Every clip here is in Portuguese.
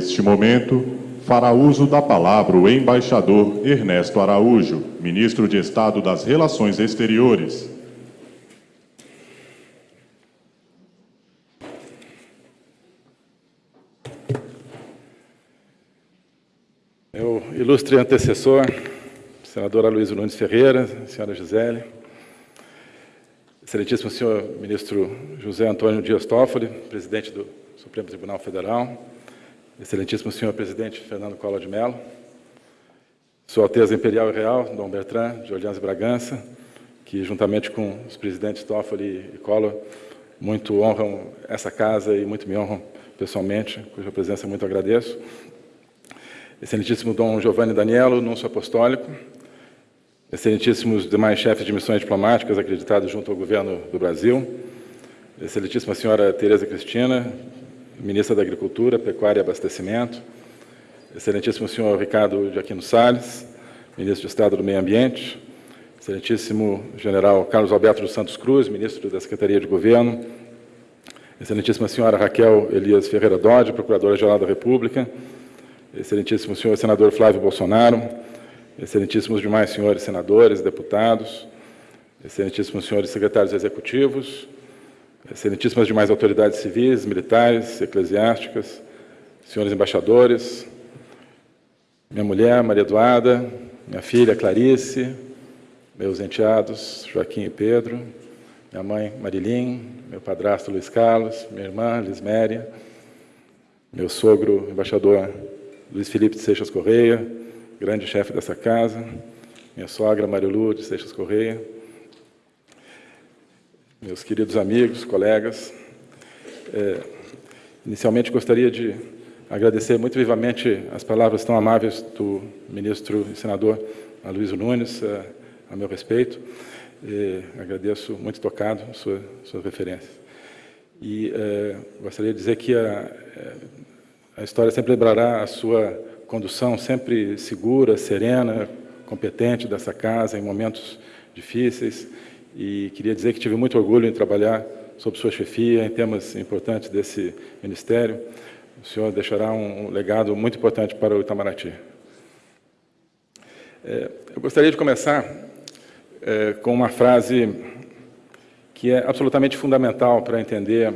neste momento, fará uso da palavra o embaixador Ernesto Araújo, ministro de Estado das Relações Exteriores. Meu ilustre antecessor, senadora Luiz Nunes Ferreira, senhora Gisele, excelentíssimo senhor ministro José Antônio Dias Toffoli, presidente do Supremo Tribunal Federal, excelentíssimo senhor presidente Fernando Collor de Mello, Sua Alteza Imperial e Real, Dom Bertrand de Orleans e Bragança, que juntamente com os presidentes Toffoli e Collor, muito honram essa casa e muito me honram pessoalmente, cuja presença muito agradeço. Excelentíssimo Dom Giovanni Danielo, Núncio Apostólico, excelentíssimos demais chefes de missões diplomáticas acreditados junto ao governo do Brasil, excelentíssima senhora Tereza Cristina, ministra da Agricultura, Pecuária e Abastecimento, excelentíssimo senhor Ricardo de Aquino Salles, ministro de Estado do Meio Ambiente, excelentíssimo general Carlos Alberto dos Santos Cruz, ministro da Secretaria de Governo, excelentíssima senhora Raquel Elias Ferreira Dodge, procuradora-geral da República, excelentíssimo senhor senador Flávio Bolsonaro, excelentíssimos demais senhores senadores, deputados, excelentíssimos senhores secretários executivos, excelentíssimas demais autoridades civis, militares, eclesiásticas, senhores embaixadores, minha mulher, Maria Eduarda, minha filha, Clarice, meus enteados, Joaquim e Pedro, minha mãe, Marilim, meu padrasto, Luiz Carlos, minha irmã, Lisméria, meu sogro, embaixador Luiz Felipe de Seixas Correia, grande chefe dessa casa, minha sogra, Marilu de Seixas Correia, meus queridos amigos, colegas. É, inicialmente, gostaria de agradecer muito vivamente as palavras tão amáveis do ministro e senador Aloysio Nunes, a, a meu respeito. E agradeço muito tocado sua, suas referências. E é, gostaria de dizer que a, a história sempre lembrará a sua condução sempre segura, serena, competente dessa casa em momentos difíceis, e queria dizer que tive muito orgulho em trabalhar sob sua chefia em temas importantes desse ministério. O senhor deixará um legado muito importante para o Itamaraty. É, eu gostaria de começar é, com uma frase que é absolutamente fundamental para entender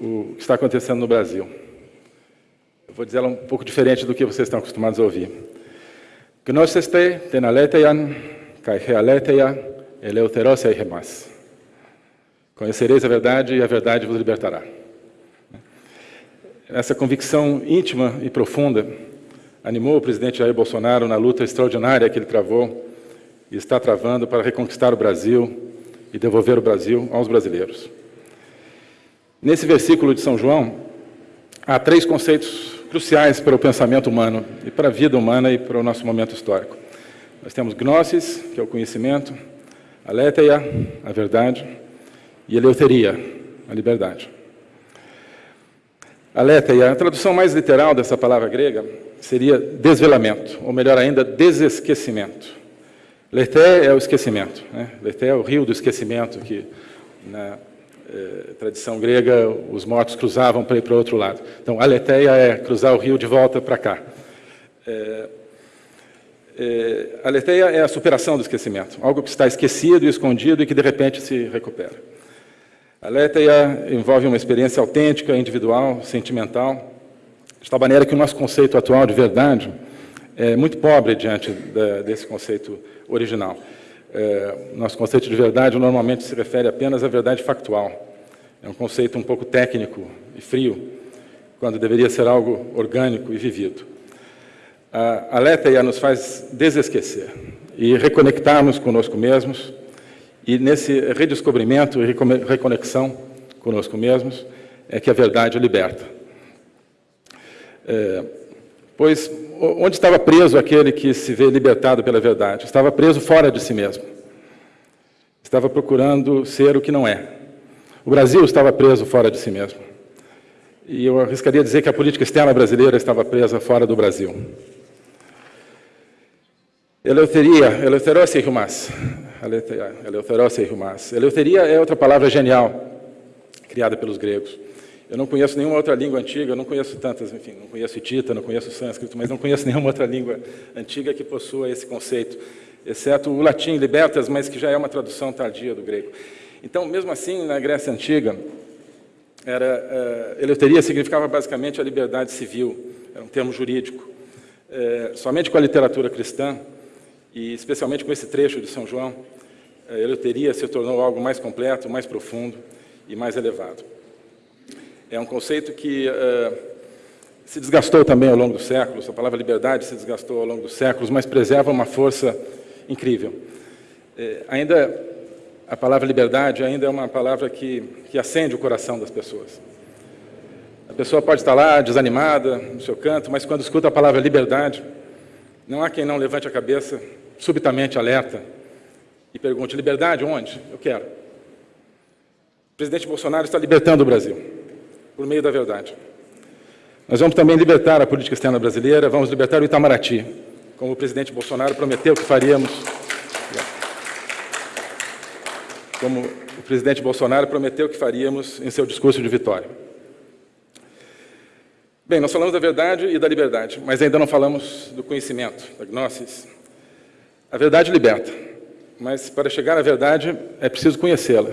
o que está acontecendo no Brasil. Eu vou dizer ela um pouco diferente do que vocês estão acostumados a ouvir. Gnoseste tenaleteyan kai healeteya Eleuteros e remas. Conhecereis a verdade e a verdade vos libertará. Essa convicção íntima e profunda animou o presidente Jair Bolsonaro na luta extraordinária que ele travou e está travando para reconquistar o Brasil e devolver o Brasil aos brasileiros. Nesse versículo de São João, há três conceitos cruciais para o pensamento humano e para a vida humana e para o nosso momento histórico. Nós temos gnosis, que é o conhecimento, Aletheia, a verdade, e eleuteria, a liberdade. Aletheia, a tradução mais literal dessa palavra grega seria desvelamento, ou melhor ainda, desesquecimento. Leté é o esquecimento. Né? Leté é o rio do esquecimento, que na eh, tradição grega os mortos cruzavam para ir para o outro lado. Então, aletheia é cruzar o rio de volta para cá. Eh, é, a leteia é a superação do esquecimento, algo que está esquecido e escondido e que de repente se recupera. A leteia envolve uma experiência autêntica, individual, sentimental, de tal maneira que o nosso conceito atual de verdade é muito pobre diante da, desse conceito original. É, nosso conceito de verdade normalmente se refere apenas à verdade factual. É um conceito um pouco técnico e frio, quando deveria ser algo orgânico e vivido. A Aletheia nos faz desesquecer e reconectarmos conosco mesmos, e nesse redescobrimento e reconexão conosco mesmos é que a verdade liberta. É, pois onde estava preso aquele que se vê libertado pela verdade? Estava preso fora de si mesmo. Estava procurando ser o que não é. O Brasil estava preso fora de si mesmo. E eu arriscaria dizer que a política externa brasileira estava presa fora do Brasil. Eleuteria, eleuterose humas. Eleuterose humas. Eleuteria é outra palavra genial, criada pelos gregos. Eu não conheço nenhuma outra língua antiga, eu não conheço tantas, enfim, não conheço hitita, não conheço sânscrito, mas não conheço nenhuma outra língua antiga que possua esse conceito, exceto o latim, libertas, mas que já é uma tradução tardia do grego. Então, mesmo assim, na Grécia Antiga, era, uh, eleuteria significava basicamente a liberdade civil, era um termo jurídico. Uh, somente com a literatura cristã, e especialmente com esse trecho de São João, a eleuteria se tornou algo mais completo, mais profundo e mais elevado. É um conceito que uh, se desgastou também ao longo dos séculos, a palavra liberdade se desgastou ao longo dos séculos, mas preserva uma força incrível. Uh, ainda, a palavra liberdade ainda é uma palavra que, que acende o coração das pessoas. A pessoa pode estar lá desanimada no seu canto, mas quando escuta a palavra liberdade, não há quem não levante a cabeça, subitamente alerta, e pergunte, liberdade onde? Eu quero. O presidente Bolsonaro está libertando o Brasil por meio da verdade. Nós vamos também libertar a política externa brasileira, vamos libertar o Itamaraty, como o presidente Bolsonaro prometeu que faríamos. Como o presidente Bolsonaro prometeu que faríamos em seu discurso de vitória. Bem, nós falamos da verdade e da liberdade, mas ainda não falamos do conhecimento, da gnosis. A verdade liberta, mas para chegar à verdade é preciso conhecê-la.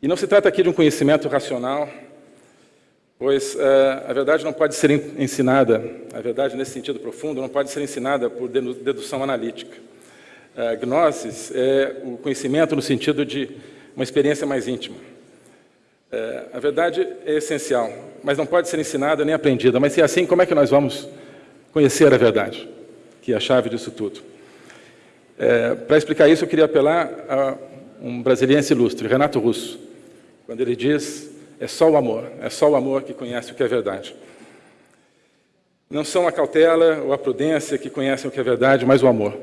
E não se trata aqui de um conhecimento racional, Pois uh, a verdade não pode ser ensinada, a verdade nesse sentido profundo, não pode ser ensinada por dedução analítica. Uh, gnosis é o conhecimento no sentido de uma experiência mais íntima. Uh, a verdade é essencial, mas não pode ser ensinada nem aprendida. Mas se é assim, como é que nós vamos conhecer a verdade, que é a chave disso tudo? Para explicar isso, eu queria apelar a um brasiliense ilustre, Renato Russo, quando ele diz é só o amor, é só o amor que conhece o que é verdade. Não são a cautela ou a prudência que conhecem o que é verdade, mas o amor.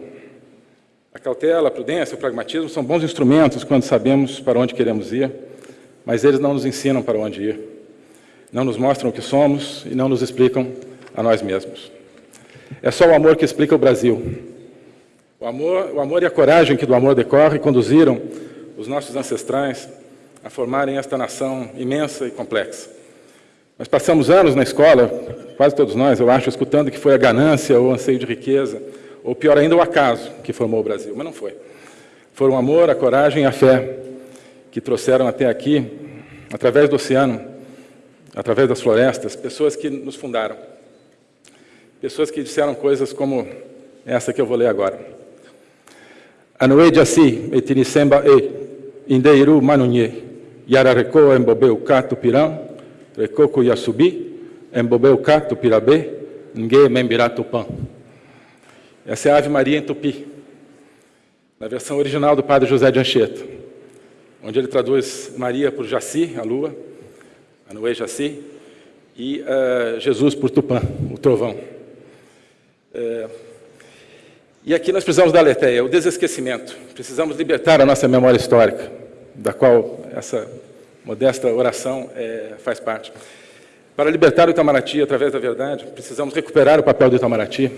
A cautela, a prudência, o pragmatismo são bons instrumentos quando sabemos para onde queremos ir, mas eles não nos ensinam para onde ir. Não nos mostram o que somos e não nos explicam a nós mesmos. É só o amor que explica o Brasil. O amor, o amor e a coragem que do amor decorre conduziram os nossos ancestrais a formarem esta nação imensa e complexa. Nós passamos anos na escola, quase todos nós, eu acho, escutando que foi a ganância ou o anseio de riqueza, ou pior ainda, o acaso que formou o Brasil, mas não foi. Foram o amor, a coragem e a fé que trouxeram até aqui, através do oceano, através das florestas, pessoas que nos fundaram. Pessoas que disseram coisas como essa que eu vou ler agora. Anoe Jaci, etinisemba e, indeiru manunye, Yarareko embobeu kato pirão, recoco yasubi, embobeu kato pirabê, ngue membirato pan. Essa é a Ave Maria em Tupi, na versão original do padre José de Anchieta, onde ele traduz Maria por Jaci, a lua, Anuê Jaci, e uh, Jesus por Tupã, o trovão. Uh, e aqui nós precisamos da aletheia, o desesquecimento. Precisamos libertar a nossa memória histórica da qual essa modesta oração é, faz parte. Para libertar o Itamaraty através da verdade, precisamos recuperar o papel do Itamaraty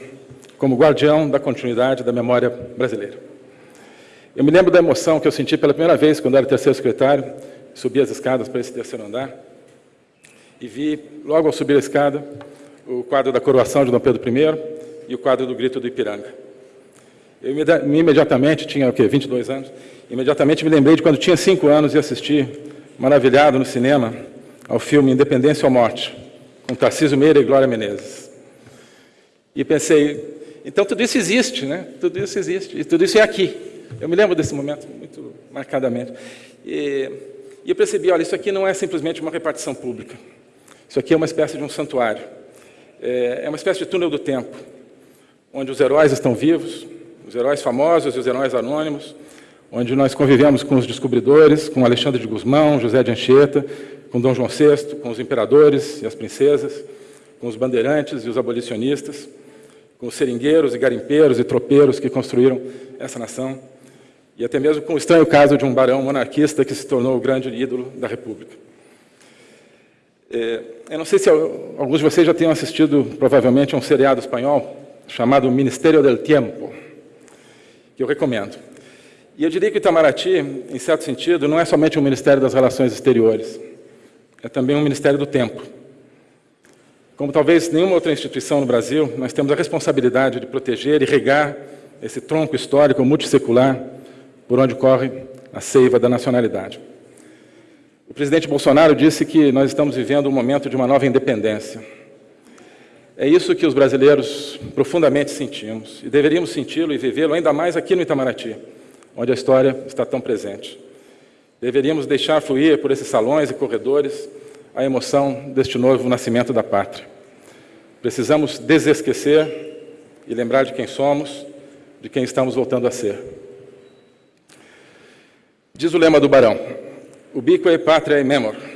como guardião da continuidade da memória brasileira. Eu me lembro da emoção que eu senti pela primeira vez quando era terceiro secretário, subi as escadas para esse terceiro andar e vi, logo ao subir a escada, o quadro da coroação de Dom Pedro I e o quadro do Grito do Ipiranga. Eu imediatamente, tinha o quê, 22 anos, imediatamente me lembrei de quando tinha cinco anos e assisti, maravilhado no cinema, ao filme Independência ou Morte, com Tarcísio Meira e Glória Menezes. E pensei, então tudo isso existe, né? Tudo isso existe, e tudo isso é aqui. Eu me lembro desse momento muito marcadamente. E, e eu percebi, olha, isso aqui não é simplesmente uma repartição pública. Isso aqui é uma espécie de um santuário. É, é uma espécie de túnel do tempo, onde os heróis estão vivos, os heróis famosos e os heróis anônimos, onde nós convivemos com os descobridores, com Alexandre de Guzmão, José de Anchieta, com Dom João VI, com os imperadores e as princesas, com os bandeirantes e os abolicionistas, com os seringueiros e garimpeiros e tropeiros que construíram essa nação, e até mesmo com o estranho caso de um barão monarquista que se tornou o grande ídolo da República. É, eu não sei se alguns de vocês já tenham assistido, provavelmente, a um seriado espanhol chamado Ministério del Tiempo, que eu recomendo. E eu diria que o Itamaraty, em certo sentido, não é somente um Ministério das Relações Exteriores. é também um Ministério do Tempo. Como talvez nenhuma outra instituição no Brasil, nós temos a responsabilidade de proteger e regar esse tronco histórico multissecular por onde corre a seiva da nacionalidade. O presidente Bolsonaro disse que nós estamos vivendo um momento de uma nova independência. É isso que os brasileiros profundamente sentimos, e deveríamos senti-lo e vivê-lo ainda mais aqui no Itamaraty, onde a história está tão presente. Deveríamos deixar fluir por esses salões e corredores a emoção deste novo nascimento da pátria. Precisamos desesquecer e lembrar de quem somos, de quem estamos voltando a ser. Diz o lema do Barão, ubique patria e memor.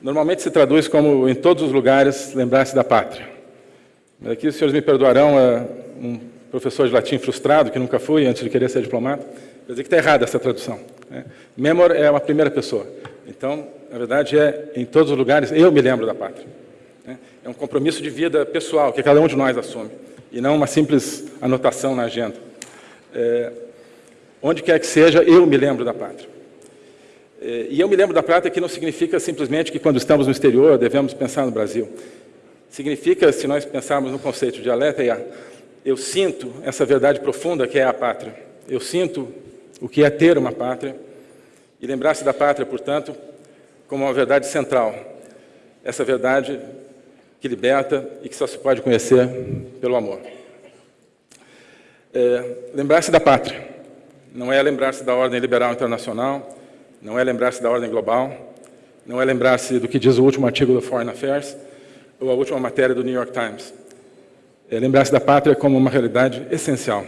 Normalmente se traduz como, em todos os lugares, lembrar-se da pátria. Mas aqui os senhores me perdoarão, é um professor de latim frustrado, que nunca fui, antes de querer ser diplomata, quer dizer que está errada essa tradução. Né? Memor é uma primeira pessoa. Então, na verdade, é em todos os lugares, eu me lembro da pátria. Né? É um compromisso de vida pessoal, que cada um de nós assume, e não uma simples anotação na agenda. É, onde quer que seja, eu me lembro da pátria. É, e eu me lembro da pátria que não significa simplesmente que quando estamos no exterior devemos pensar no Brasil. Significa, se nós pensarmos no conceito de aletheia, eu sinto essa verdade profunda que é a pátria. Eu sinto o que é ter uma pátria e lembrar-se da pátria, portanto, como uma verdade central. Essa verdade que liberta e que só se pode conhecer pelo amor. É, lembrar-se da pátria não é lembrar-se da ordem liberal internacional, não é lembrar-se da ordem global, não é lembrar-se do que diz o último artigo do Foreign Affairs ou a última matéria do New York Times. É lembrar-se da pátria como uma realidade essencial.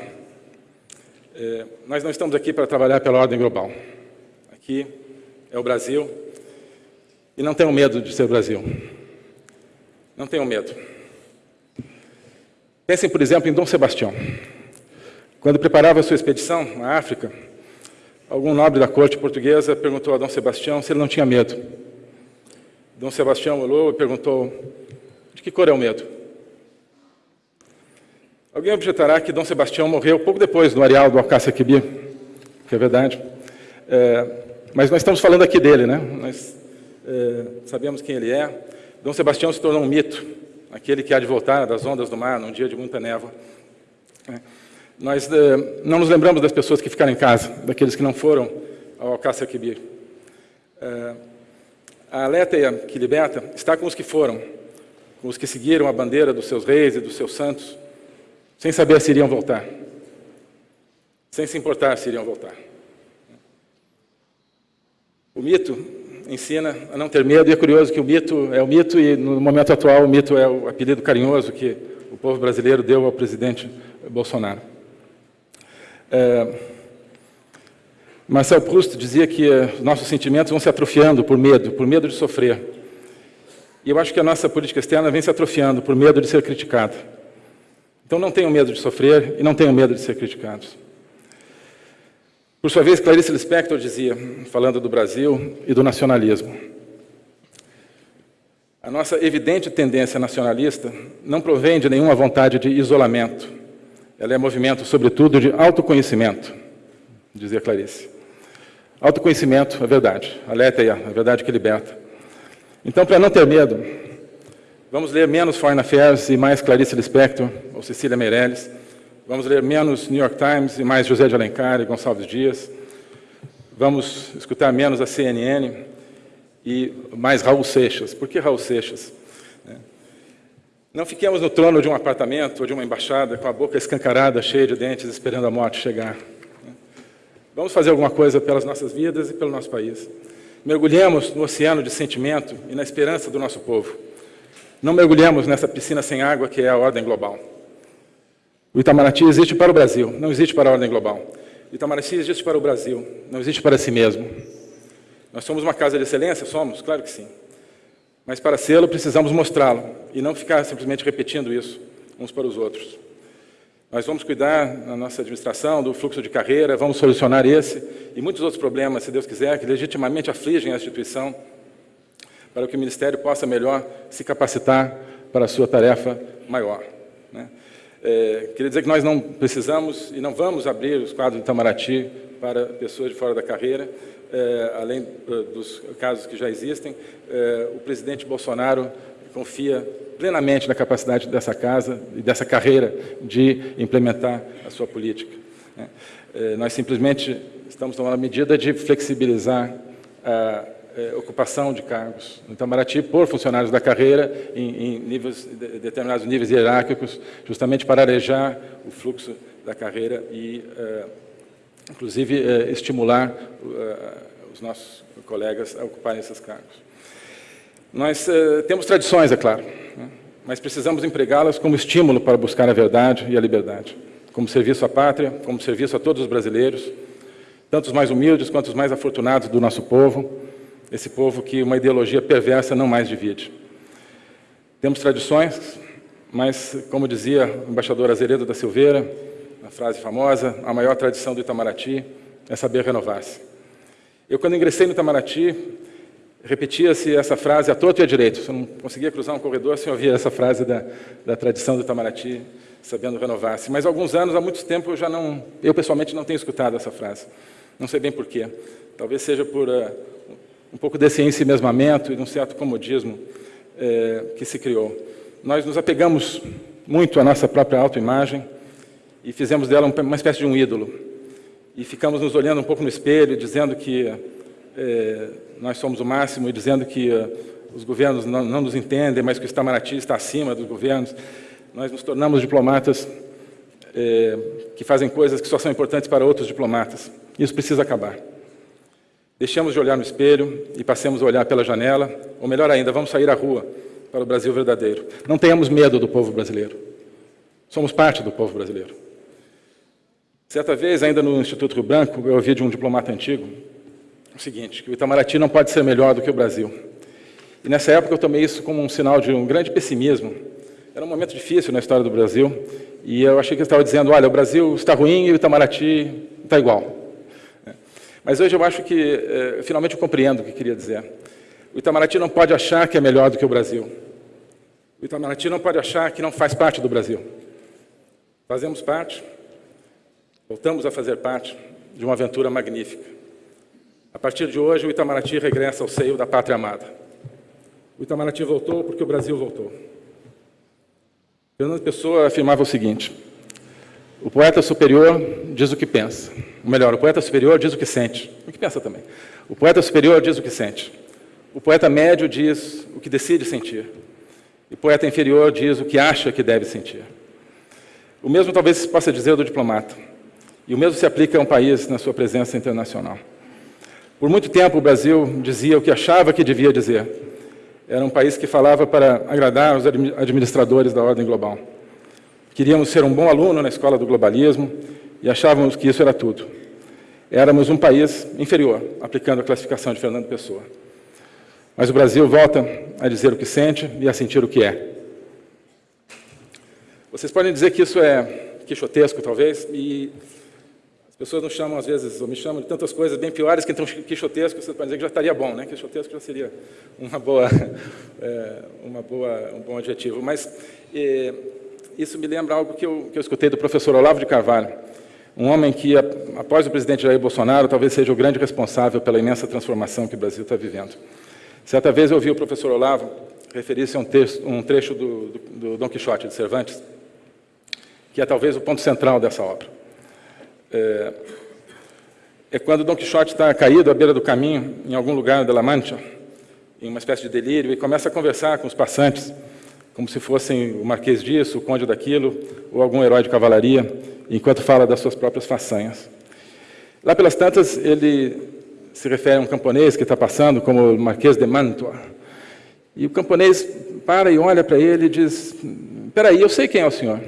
É, nós não estamos aqui para trabalhar pela ordem global. Aqui é o Brasil e não tenham medo de ser Brasil. Não tenham medo. Pensem, por exemplo, em Dom Sebastião. Quando preparava a sua expedição à África, algum nobre da corte portuguesa perguntou a Dom Sebastião se ele não tinha medo. Dom Sebastião olhou e perguntou, de que cor é o medo? Alguém objetará que Dom Sebastião morreu pouco depois do areal do Alcácer Quibir, que é verdade. É, mas nós estamos falando aqui dele, né? Nós é, sabemos quem ele é. Dom Sebastião se tornou um mito, aquele que há de voltar das ondas do mar num dia de muita névoa. É. Nós eh, não nos lembramos das pessoas que ficaram em casa, daqueles que não foram ao Alcácer Quibir. Eh, a Aletheia que liberta está com os que foram, com os que seguiram a bandeira dos seus reis e dos seus santos, sem saber se iriam voltar, sem se importar se iriam voltar. O mito ensina a não ter medo, e é curioso que o mito é o mito, e no momento atual o mito é o apelido carinhoso que o povo brasileiro deu ao presidente Bolsonaro. É, Marcel Proust dizia que eh, nossos sentimentos vão se atrofiando por medo, por medo de sofrer. E eu acho que a nossa política externa vem se atrofiando por medo de ser criticada. Então não tenham medo de sofrer e não tenham medo de ser criticados. Por sua vez, Clarice Lispector dizia, falando do Brasil e do nacionalismo, a nossa evidente tendência nacionalista não provém de nenhuma vontade de isolamento, ela é movimento, sobretudo, de autoconhecimento, dizia Clarice. Autoconhecimento, é verdade. Aletheia, a verdade que liberta. Então, para não ter medo, vamos ler menos Foreign Affairs e mais Clarice Lispector ou Cecília Meirelles. Vamos ler menos New York Times e mais José de Alencar e Gonçalves Dias. Vamos escutar menos a CNN e mais Raul Seixas. Por que Raul Seixas? Não fiquemos no trono de um apartamento ou de uma embaixada com a boca escancarada, cheia de dentes, esperando a morte chegar. Vamos fazer alguma coisa pelas nossas vidas e pelo nosso país. Mergulhemos no oceano de sentimento e na esperança do nosso povo. Não mergulhemos nessa piscina sem água que é a ordem global. O Itamaraty existe para o Brasil, não existe para a ordem global. O Itamaraty existe para o Brasil, não existe para si mesmo. Nós somos uma casa de excelência? Somos, claro que sim. Mas para sê-lo, precisamos mostrá-lo e não ficar simplesmente repetindo isso uns para os outros. Nós vamos cuidar na nossa administração do fluxo de carreira, vamos solucionar esse e muitos outros problemas, se Deus quiser, que legitimamente afligem a instituição, para que o Ministério possa melhor se capacitar para a sua tarefa maior. Né? É, queria dizer que nós não precisamos e não vamos abrir os quadros de Itamaraty para pessoas de fora da carreira, além eh, dos casos que já existem. Eh, o presidente Bolsonaro confia plenamente na capacidade dessa casa e dessa carreira de implementar a sua política. Né? Nós simplesmente estamos tomando a medida de flexibilizar a ocupação de cargos no Itamaraty por funcionários da carreira em, em níveis, determinados níveis hierárquicos, justamente para arejar o fluxo da carreira e inclusive eh, estimular eh, os nossos colegas a ocuparem esses cargos. Nós eh, temos tradições, é claro, né? mas precisamos empregá-las como estímulo para buscar a verdade e a liberdade, como serviço à pátria, como serviço a todos os brasileiros, tanto os mais humildes quanto os mais afortunados do nosso povo, esse povo que uma ideologia perversa não mais divide. Temos tradições, mas, como dizia o embaixador Azeredo da Silveira, a frase famosa, a maior tradição do Itamaraty é saber renovar-se. Eu, quando ingressei no Itamaraty, repetia-se essa frase a torto e a direito. Você não conseguia cruzar um corredor sem ouvir essa frase da, da tradição do Itamaraty, sabendo renovar-se. Mas há alguns anos, há muito tempo, eu já não, eu pessoalmente não tenho escutado essa frase. Não sei bem porquê. Talvez seja por uh, um pouco desse ensimesmamento e de um certo comodismo uh, que se criou. Nós nos apegamos muito à nossa própria autoimagem, e fizemos dela uma espécie de um ídolo. E ficamos nos olhando um pouco no espelho, dizendo que é, nós somos o máximo e dizendo que uh, os governos não, não, nos entendem, mas que o Itamaraty está acima dos governos. Nós nos tornamos diplomatas é, que fazem coisas que só são importantes para outros diplomatas. Isso precisa acabar. Deixamos de olhar no espelho e passemos a olhar pela janela, ou melhor ainda, vamos sair à rua para o Brasil verdadeiro. Não tenhamos medo do povo brasileiro. Somos parte do povo brasileiro. Certa vez, ainda no Instituto Rio Branco, eu ouvi de um diplomata antigo o seguinte, que o Itamaraty não pode ser melhor do que o Brasil. E nessa época eu tomei isso como um sinal de um grande pessimismo. Era um momento difícil na história do Brasil, e eu achei que ele estava dizendo, olha, o Brasil está ruim e o Itamaraty está igual. Mas hoje eu acho que, eh, finalmente, eu compreendo o que queria dizer. O Itamaraty não pode achar que é melhor do que o Brasil. O Itamaraty não pode achar que não faz parte do Brasil. Fazemos parte, Voltamos a fazer parte de uma aventura magnífica. A partir de hoje, o Itamaraty regressa ao seio da pátria amada. O Itamaraty voltou porque o Brasil voltou. Fernando Pessoa afirmava o seguinte, o poeta superior diz o que pensa. Ou melhor, o poeta superior diz o que sente. O que pensa também. O poeta superior diz o que sente. O poeta médio diz o que decide sentir. E o poeta inferior diz o que acha que deve sentir. O mesmo talvez se possa dizer do diplomata. E o mesmo se aplica a um país na sua presença internacional. Por muito tempo, o Brasil dizia o que achava que devia dizer. Era um país que falava para agradar os administradores da ordem global. Queríamos ser um bom aluno na escola do globalismo e achávamos que isso era tudo. Éramos um país inferior, aplicando a classificação de Fernando Pessoa. Mas o Brasil volta a dizer o que sente e a sentir o que é. Vocês podem dizer que isso é quixotesco, talvez, e pessoas nos chamam, às vezes, ou me chamam de tantas coisas bem piores que então quixotesco, pode dizer que já estaria bom, né? Quixotesco já seria uma boa, é, uma boa, um bom adjetivo. Mas é, isso me lembra algo que eu, que eu escutei do professor Olavo de Carvalho, um homem que, após o presidente Jair Bolsonaro, talvez seja o grande responsável pela imensa transformação que o Brasil está vivendo. Certa vez eu ouvi o professor Olavo referir-se a um, texto, um trecho do, do, do Dom Quixote de Cervantes, que é talvez o ponto central dessa obra é, é quando Dom Quixote está caído à beira do caminho, em algum lugar da La Mancha, em uma espécie de delírio, e começa a conversar com os passantes, como se fossem o marquês disso, o conde daquilo, ou algum herói de cavalaria, enquanto fala das suas próprias façanhas. Lá pelas tantas, ele se refere a um camponês que está passando, como o marquês de Mantua, e o camponês para e olha para ele e diz, espera aí, eu sei quem é o senhor.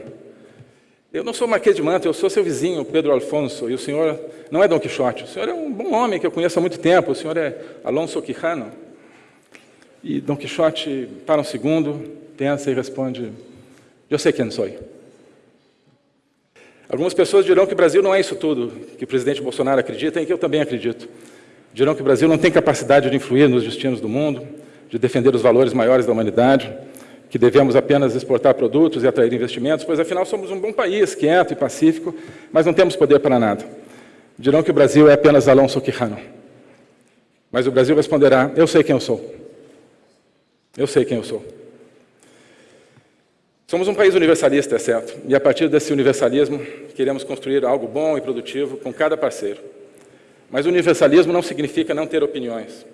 Eu não sou Marquês de Manta, eu sou seu vizinho, Pedro Alfonso, e o senhor não é Dom Quixote. O senhor é um bom homem que eu conheço há muito tempo, o senhor é Alonso Quijano. E Dom Quixote para um segundo, pensa e responde, eu sei quem sou. Algumas pessoas dirão que o Brasil não é isso tudo que o presidente Bolsonaro acredita e que eu também acredito. Dirão que o Brasil não tem capacidade de influir nos destinos do mundo, de defender os valores maiores da humanidade, que devemos apenas exportar produtos e atrair investimentos, pois afinal somos um bom país, quieto e pacífico, mas não temos poder para nada. dirão que o Brasil é apenas Alonso Quijano. Mas o Brasil responderá: Eu sei quem eu sou. Eu sei quem eu sou. Somos um país universalista, é certo, e a partir desse universalismo queremos construir algo bom e produtivo com cada parceiro. Mas universalismo não significa não ter opiniões.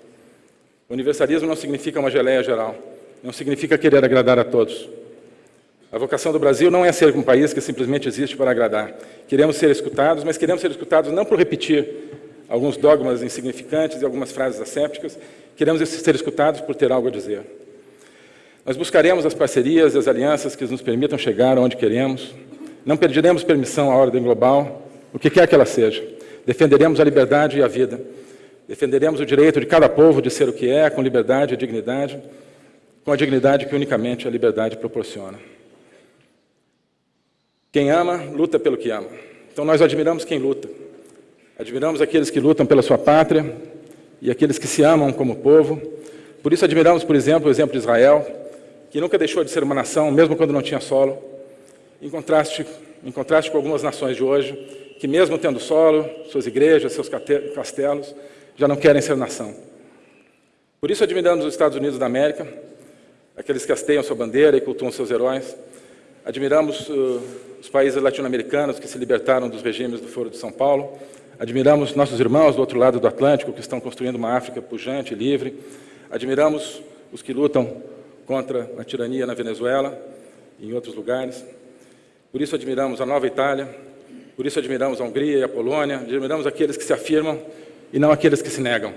Universalismo não significa uma geleia geral. Não significa querer agradar a todos. A vocação do Brasil não é ser um país que simplesmente existe para agradar. Queremos ser escutados, mas queremos ser escutados não por repetir alguns dogmas insignificantes e algumas frases assépticas, queremos ser escutados por ter algo a dizer. Nós buscaremos as parcerias e as alianças que nos permitam chegar onde queremos. Não pediremos permissão à ordem global, o que quer que ela seja. Defenderemos a liberdade e a vida. Defenderemos o direito de cada povo de ser o que é, com liberdade e dignidade, com a dignidade que unicamente a liberdade proporciona. Quem ama, luta pelo que ama. Então nós admiramos quem luta. Admiramos aqueles que lutam pela sua pátria e aqueles que se amam como povo. Por isso admiramos, por exemplo, o exemplo de Israel, que nunca deixou de ser uma nação, mesmo quando não tinha solo, em contraste, em contraste com algumas nações de hoje, que mesmo tendo solo, suas igrejas, seus castelos, já não querem ser nação. Por isso admiramos os Estados Unidos da América, aqueles que hasteiam sua bandeira e cultuam seus heróis. Admiramos uh, os países latino-americanos que se libertaram dos regimes do Foro de São Paulo. Admiramos nossos irmãos do outro lado do Atlântico, que estão construindo uma África pujante e livre. Admiramos os que lutam contra a tirania na Venezuela e em outros lugares. Por isso admiramos a Nova Itália, por isso admiramos a Hungria e a Polônia, admiramos aqueles que se afirmam e não aqueles que se negam.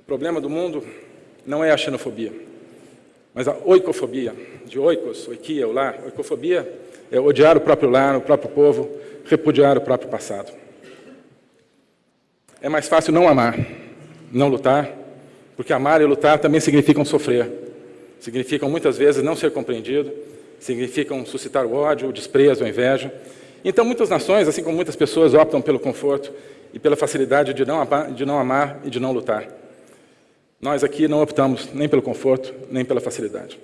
O problema do mundo não é a xenofobia, mas a oicofobia, de oikos, oikia, o lar. Oicofobia é odiar o próprio lar, o próprio povo, repudiar o próprio passado. É mais fácil não amar, não lutar, porque amar e lutar também significam sofrer significam muitas vezes não ser compreendido, significam suscitar o ódio, o desprezo, a inveja. Então, muitas nações, assim como muitas pessoas, optam pelo conforto e pela facilidade de não, amar, de não amar e de não lutar. Nós aqui não optamos nem pelo conforto, nem pela facilidade.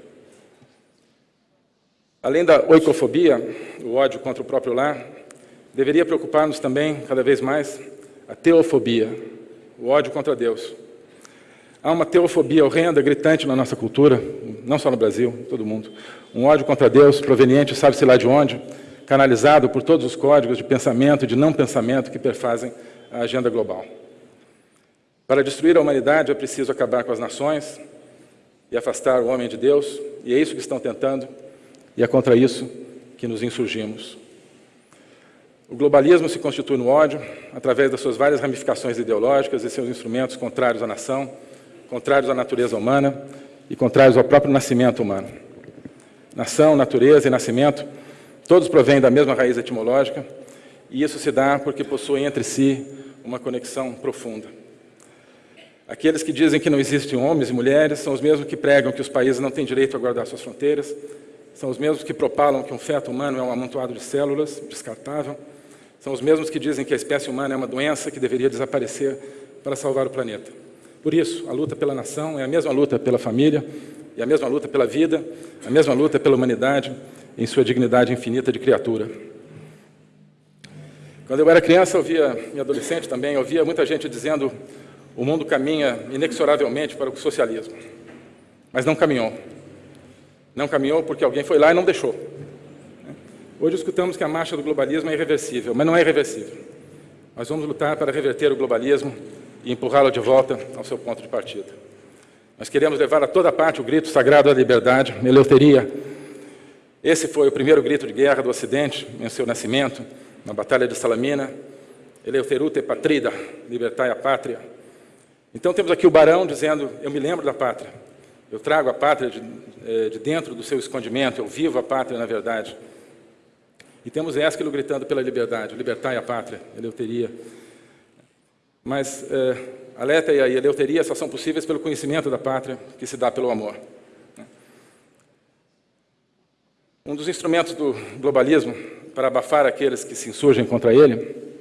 Além da oicofobia, o ódio contra o próprio lar, deveria preocupar-nos também, cada vez mais, a teofobia, o ódio contra Deus. Há uma teofobia horrenda, gritante na nossa cultura, não só no Brasil, em todo mundo. Um ódio contra Deus proveniente, sabe-se lá de onde, canalizado por todos os códigos de pensamento e de não pensamento que perfazem a agenda global. Para destruir a humanidade é preciso acabar com as nações e afastar o homem de Deus, e é isso que estão tentando, e é contra isso que nos insurgimos. O globalismo se constitui no ódio, através das suas várias ramificações ideológicas e seus instrumentos contrários à nação, contrários à natureza humana e contrários ao próprio nascimento humano. Nação, natureza e nascimento, todos provêm da mesma raiz etimológica, e isso se dá porque possuem entre si uma conexão profunda. Aqueles que dizem que não existem homens e mulheres são os mesmos que pregam que os países não têm direito a guardar suas fronteiras, são os mesmos que propalam que um feto humano é um amontoado de células, descartável, são os mesmos que dizem que a espécie humana é uma doença que deveria desaparecer para salvar o planeta. Por isso, a luta pela nação é a mesma luta pela família, e a mesma luta pela vida, a mesma luta pela humanidade, em sua dignidade infinita de criatura. Quando eu era criança, eu via, e adolescente também, eu via muita gente dizendo o mundo caminha inexoravelmente para o socialismo. Mas não caminhou. Não caminhou porque alguém foi lá e não deixou. Hoje escutamos que a marcha do globalismo é irreversível, mas não é irreversível. Nós vamos lutar para reverter o globalismo e empurrá-lo de volta ao seu ponto de partida. Nós queremos levar a toda parte o grito sagrado da liberdade, Eleuteria. Esse foi o primeiro grito de guerra do Ocidente em seu nascimento, na Batalha de Salamina. Eleuterute patrida, libertai a pátria. Então temos aqui o barão dizendo, eu me lembro da pátria. Eu trago a pátria de, eh, de dentro do seu escondimento, eu vivo a pátria na verdade. E temos Ésquilo gritando pela liberdade, libertai a pátria, Eleuteria. Mas é, a letra e a eleuteria só são possíveis pelo conhecimento da pátria, que se dá pelo amor. Um dos instrumentos do globalismo para abafar aqueles que se insurgem contra ele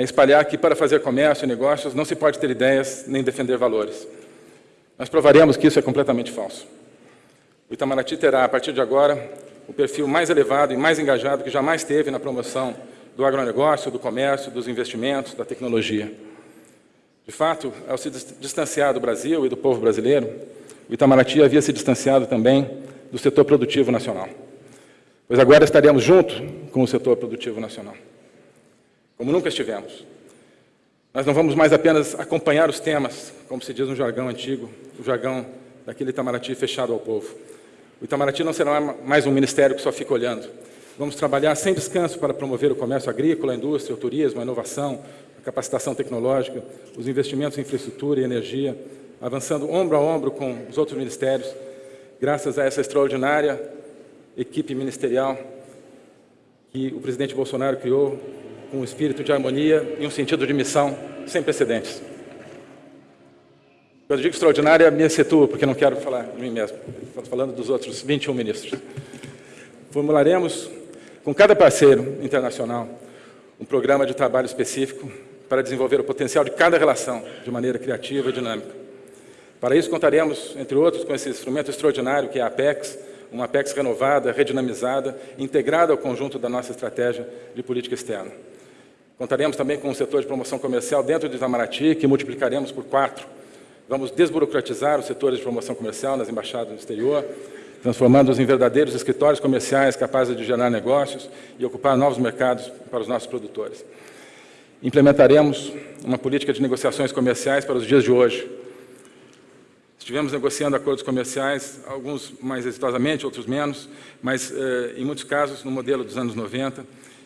é espalhar que para fazer comércio e negócios não se pode ter ideias nem defender valores. Nós provaremos que isso é completamente falso. O Itamaraty terá, a partir de agora, o perfil mais elevado e mais engajado que jamais teve na promoção do agronegócio, do comércio, dos investimentos, da tecnologia. De fato, ao se distanciar do Brasil e do povo brasileiro, o Itamaraty havia se distanciado também do setor produtivo nacional. Pois agora estaremos junto com o setor produtivo nacional, como nunca estivemos. Nós não vamos mais apenas acompanhar os temas, como se diz no jargão antigo, o jargão daquele Itamaraty fechado ao povo. O Itamaraty não será mais um ministério que só fica olhando. Vamos trabalhar sem descanso para promover o comércio agrícola, a indústria, o turismo, a inovação, a capacitação tecnológica, os investimentos em infraestrutura e energia, avançando ombro a ombro com os outros ministérios, graças a essa extraordinária equipe ministerial que o presidente Bolsonaro criou com um espírito de harmonia e um sentido de missão sem precedentes. Quando digo extraordinária, me situo, porque não quero falar de mim mesmo. Estou falando dos outros 21 ministros. Formularemos, com cada parceiro internacional, um programa de trabalho específico para desenvolver o potencial de cada relação de maneira criativa e dinâmica. Para isso, contaremos, entre outros, com esse instrumento extraordinário que é a APEX, uma Apex renovada, redinamizada, integrada ao conjunto da nossa estratégia de política externa. Contaremos também com um setor de promoção comercial dentro do Itamaraty, que multiplicaremos por quatro. Vamos desburocratizar os setores de promoção comercial nas embaixadas no exterior, transformando-os em verdadeiros escritórios comerciais capazes de gerar negócios e ocupar novos mercados para os nossos produtores. Implementaremos uma política de negociações comerciais para os dias de hoje, Estivemos negociando acordos comerciais, alguns mais exitosamente, outros menos, mas, eh, em muitos casos, no modelo dos anos 90.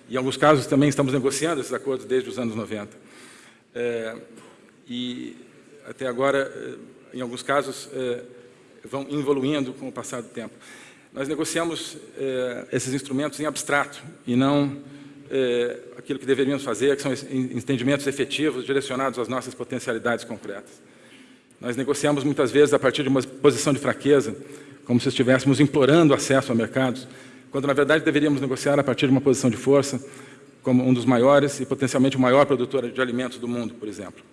Em alguns casos, também estamos negociando esses acordos desde os anos 90. Eh, e, até agora, eh, em alguns casos, vão evoluindo com o passar do tempo. Nós negociamos esses instrumentos em abstrato e não aquilo que deveríamos fazer, que são entendimentos efetivos direcionados às nossas potencialidades concretas. Nós negociamos muitas vezes a partir de uma posição de fraqueza, como se estivéssemos implorando acesso a mercados, quando na verdade deveríamos negociar a partir de uma posição de força, como um dos maiores e potencialmente o maior produtor de alimentos do mundo, por exemplo.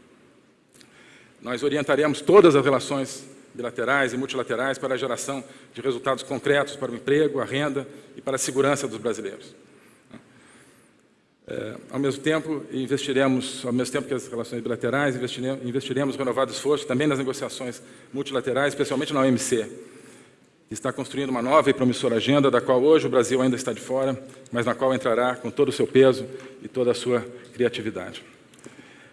Nós orientaremos todas as relações bilaterais e multilaterais para a geração de resultados concretos para o emprego, a renda e para a segurança dos brasileiros. É, ao mesmo tempo, investiremos, ao mesmo tempo que as relações bilaterais, investiremos, investiremos renovado esforço também nas negociações multilaterais, especialmente na OMC, está construindo uma nova e promissora agenda, da qual hoje o Brasil ainda está de fora, mas na qual entrará com todo o seu peso e toda a sua criatividade.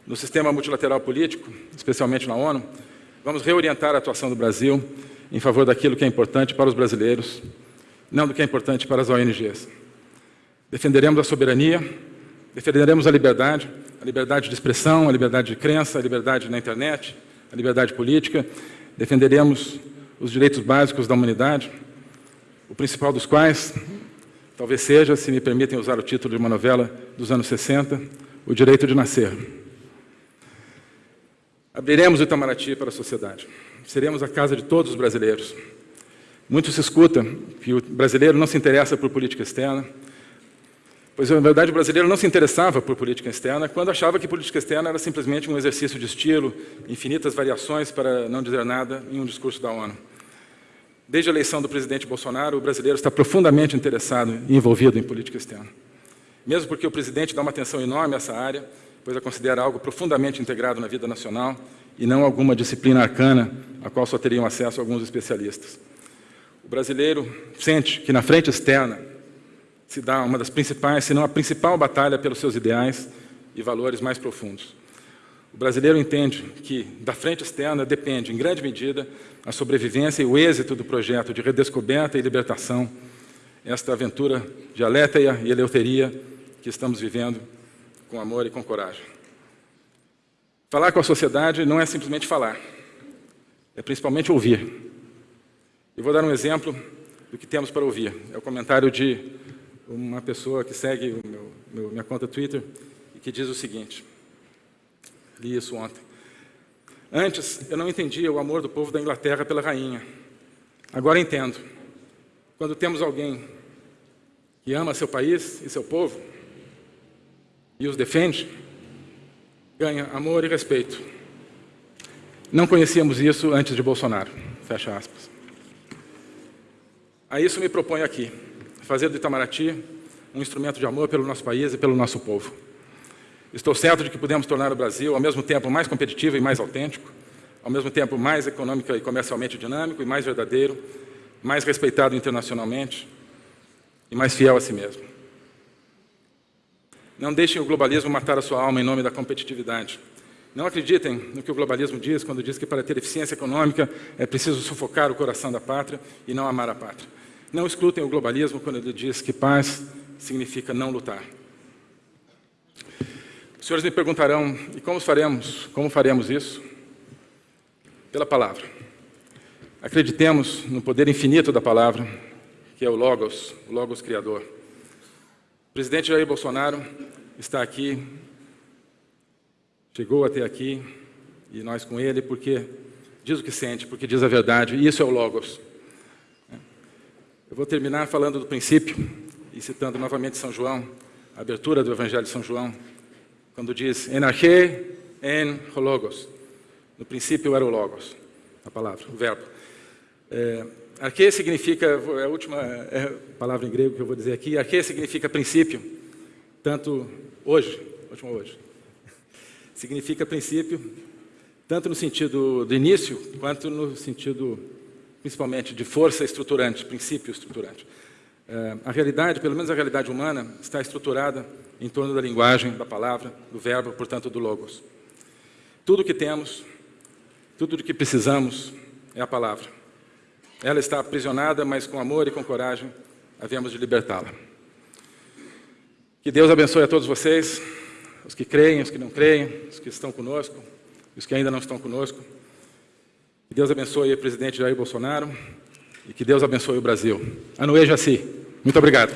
No sistema multilateral político, especialmente na ONU, vamos reorientar a atuação do Brasil em favor daquilo que é importante para os brasileiros, não do que é importante para as ONGs. Defenderemos a soberania, Defenderemos a liberdade, a liberdade de expressão, a liberdade de crença, a liberdade na internet, a liberdade política. Defenderemos os direitos básicos da humanidade, o principal dos quais talvez seja, se me permitem usar o título de uma novela dos anos 60, o direito de nascer. Abriremos o Itamaraty para a sociedade. Seremos a casa de todos os brasileiros. Muito se escuta que o brasileiro não se interessa por política externa, Pois, na verdade, o brasileiro não se interessava por política externa quando achava que política externa era simplesmente um exercício de estilo, infinitas variações para não dizer nada em um discurso da ONU. Desde a eleição do presidente Bolsonaro, o brasileiro está profundamente interessado e envolvido em política externa. Mesmo porque o presidente dá uma atenção enorme a essa área, pois a considera algo profundamente integrado na vida nacional e não alguma disciplina arcana a qual só teriam acesso alguns especialistas. O brasileiro sente que na frente externa se dá uma das principais, se não a principal batalha pelos seus ideais e valores mais profundos. O brasileiro entende que da frente externa depende, em grande medida, a sobrevivência e o êxito do projeto de redescoberta e libertação, esta aventura de aléteia e eleuteria que estamos vivendo com amor e com coragem. Falar com a sociedade não é simplesmente falar, é principalmente ouvir. E vou dar um exemplo do que temos para ouvir. É o comentário de uma pessoa que segue meu, meu, minha conta Twitter e que diz o seguinte, li isso ontem. Antes, eu não entendia o amor do povo da Inglaterra pela rainha. Agora entendo. Quando temos alguém que ama seu país e seu povo e os defende, ganha amor e respeito. Não conhecíamos isso antes de Bolsonaro. Fecha aspas. A isso me proponho aqui fazer do Itamaraty um instrumento de amor pelo nosso país e pelo nosso povo. Estou certo de que podemos tornar o Brasil, ao mesmo tempo, mais competitivo e mais autêntico, ao mesmo tempo mais econômica e comercialmente dinâmico e mais verdadeiro, mais respeitado internacionalmente e mais fiel a si mesmo. Não deixem o globalismo matar a sua alma em nome da competitividade. Não acreditem no que o globalismo diz quando diz que para ter eficiência econômica é preciso sufocar o coração da pátria e não amar a pátria. Não escutem o globalismo quando ele diz que paz significa não lutar. Os senhores me perguntarão, e como faremos, como faremos isso? Pela palavra. Acreditemos no poder infinito da palavra, que é o Logos, o Logos Criador. O presidente Jair Bolsonaro está aqui, chegou até aqui, e nós com ele, porque diz o que sente, porque diz a verdade, e isso é o Logos. Eu vou terminar falando do princípio, e citando novamente São João, a abertura do Evangelho de São João, quando diz, en arche, en logos. No princípio era o logos, a palavra, o verbo. É, arche significa, é a última é palavra em grego que eu vou dizer aqui, arche significa princípio, tanto hoje, último hoje, significa princípio, tanto no sentido do início, quanto no sentido, principalmente, de força estruturante, princípio estruturante. É, a realidade, pelo menos a realidade humana, está estruturada em torno da linguagem, da palavra, do verbo, portanto, do logos. Tudo o que temos, tudo o que precisamos é a palavra. Ela está aprisionada, mas com amor e com coragem havemos de libertá-la. Que Deus abençoe a todos vocês, os que creem, os que não creem, os que estão conosco, os que ainda não estão conosco. Que Deus abençoe o presidente Jair Bolsonaro e que Deus abençoe o Brasil. Anuê Jaci. Muito obrigado.